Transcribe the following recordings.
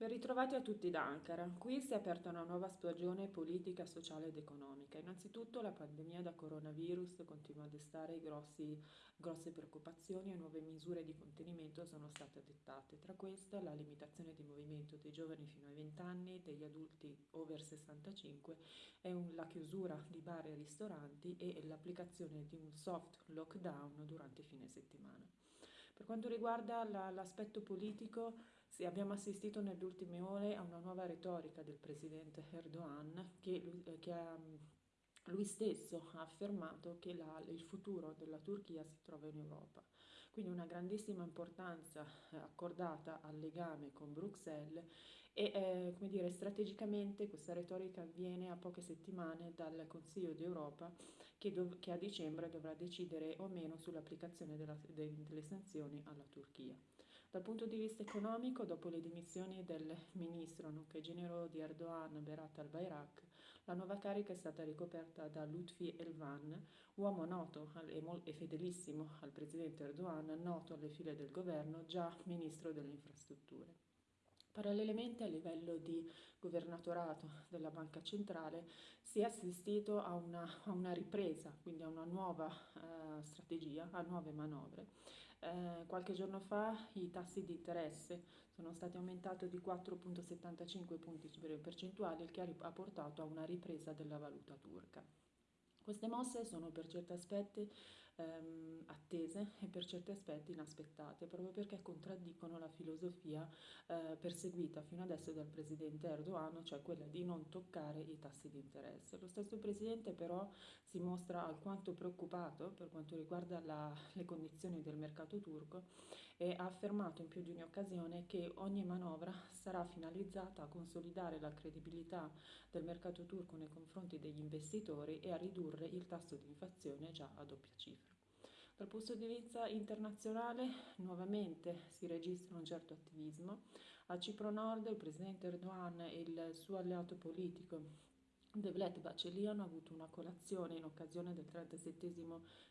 Ben ritrovati a tutti da Ankara. Qui si è aperta una nuova stagione politica, sociale ed economica. Innanzitutto la pandemia da coronavirus continua a destare grossi, grosse preoccupazioni e nuove misure di contenimento sono state adottate. Tra queste la limitazione di movimento dei giovani fino ai 20 anni, degli adulti over 65 e un, la chiusura di bar e ristoranti e l'applicazione di un soft lockdown durante fine settimana. Per quanto riguarda l'aspetto politico, abbiamo assistito nelle ultime ore a una nuova retorica del presidente Erdogan che, eh, che ha, lui stesso ha affermato che la, il futuro della Turchia si trova in Europa. Quindi una grandissima importanza eh, accordata al legame con Bruxelles e eh, come dire, strategicamente questa retorica avviene a poche settimane dal Consiglio d'Europa che, che, a dicembre dovrà decidere o meno sull'applicazione de delle sanzioni alla Turchia. Dal punto di vista economico, dopo le dimissioni del ministro, nonché genero di Erdogan, Berat al-Bayrak, la nuova carica è stata ricoperta da Lutfi Elvan, uomo noto e fedelissimo al presidente Erdogan, noto alle file del governo, già ministro delle infrastrutture. Parallelamente a livello di governatorato della Banca Centrale si è assistito a una, a una ripresa, quindi a una nuova eh, strategia, a nuove manovre. Eh, qualche giorno fa i tassi di interesse sono stati aumentati di 4,75 punti percentuali, il che ha portato a una ripresa della valuta turca. Queste mosse sono per certi aspetti ehm, attese e per certi aspetti inaspettate, proprio perché contraddicono la filosofia eh, perseguita fino adesso dal presidente Erdogan, cioè quella di non toccare i tassi di interesse. Lo stesso presidente però si mostra alquanto preoccupato per quanto riguarda la, le condizioni del mercato turco e ha affermato in più di un'occasione che ogni manovra sarà finalizzata a consolidare la credibilità del mercato turco nei confronti degli investitori e a ridurre il tasso di inflazione già a doppia cifra. Dal punto di vista internazionale nuovamente si registra un certo attivismo. A Cipro Nord il presidente Erdogan e il suo alleato politico Devlet Baceli hanno avuto una colazione in occasione del 37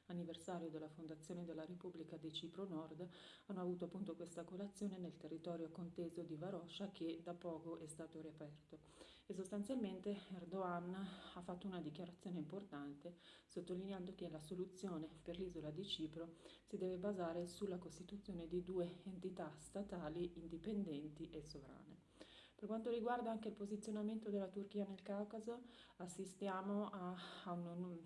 anniversario della fondazione della Repubblica di Cipro Nord, hanno avuto appunto questa colazione nel territorio conteso di Varoscia che da poco è stato riaperto e sostanzialmente Erdogan ha fatto una dichiarazione importante sottolineando che la soluzione per l'isola di Cipro si deve basare sulla costituzione di due entità statali indipendenti e sovrane. Per quanto riguarda anche il posizionamento della Turchia nel Caucaso, assistiamo a, a un,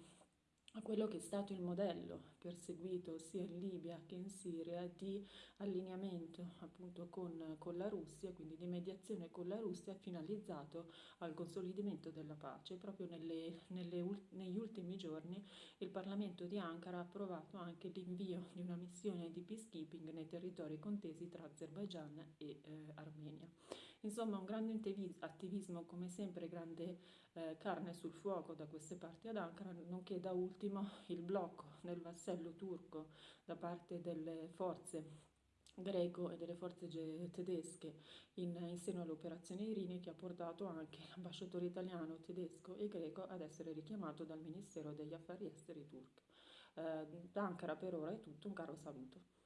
a quello che è stato il modello perseguito sia in Libia che in Siria di allineamento appunto con, con, la Russia, quindi di mediazione con la Russia finalizzato al consolidamento della pace. Proprio nelle, nelle, negli ultimi giorni il Parlamento di Ankara ha approvato anche l'invio di una missione di peacekeeping nei territori contesi tra Azerbaijan e eh, Armenia. Insomma un grande attivismo, come sempre grande eh, carne sul fuoco da queste parti ad Ankara, nonché da ultimo il blocco del vassello turco da parte delle forze greco e delle forze tedesche in, in seno all'operazione Irini che ha portato anche l'ambasciatore italiano, tedesco e greco ad essere richiamato dal Ministero degli Affari Esteri turco. Eh, da Ankara per ora è tutto, un caro saluto.